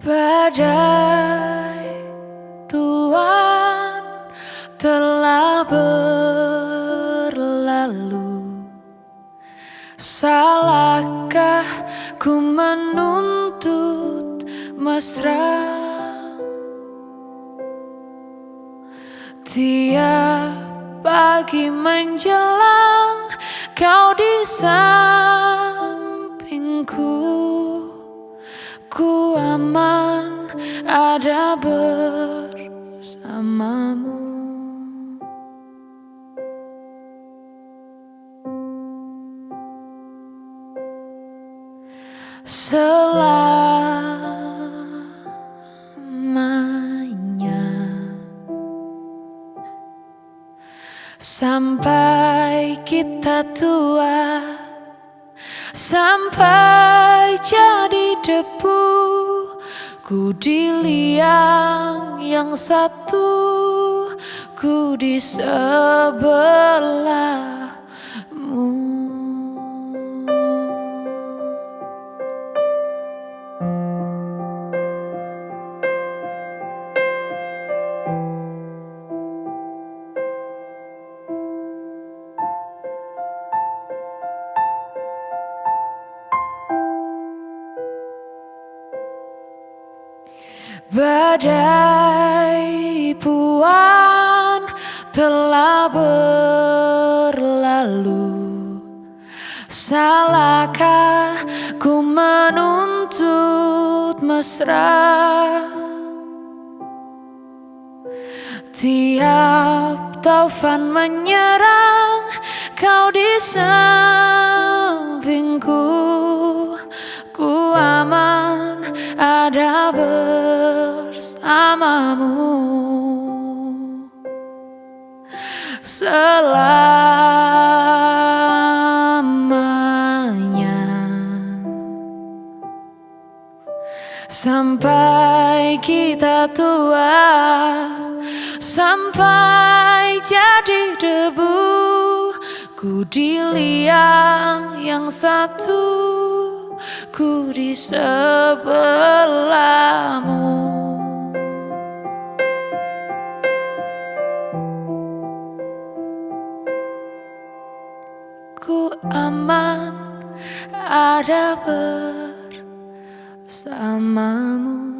Badai Tuhan telah berlalu. Salahkah ku menuntut mesra? Tiap pagi menjelang kau di sampingku Ku ada bersamamu. Selamanya Sampai kita tua Sampai jadi debu Ku di liang yang satu Ku di sebelahmu Badai puan telah berlalu. Salahkah ku menuntut mesra? Tiap taufan menyerang kau di sampingku. Ku aman ada bersamamu selamanya sampai kita tua sampai jadi debu ku di yang satu ku di sebelahmu ada bersamamu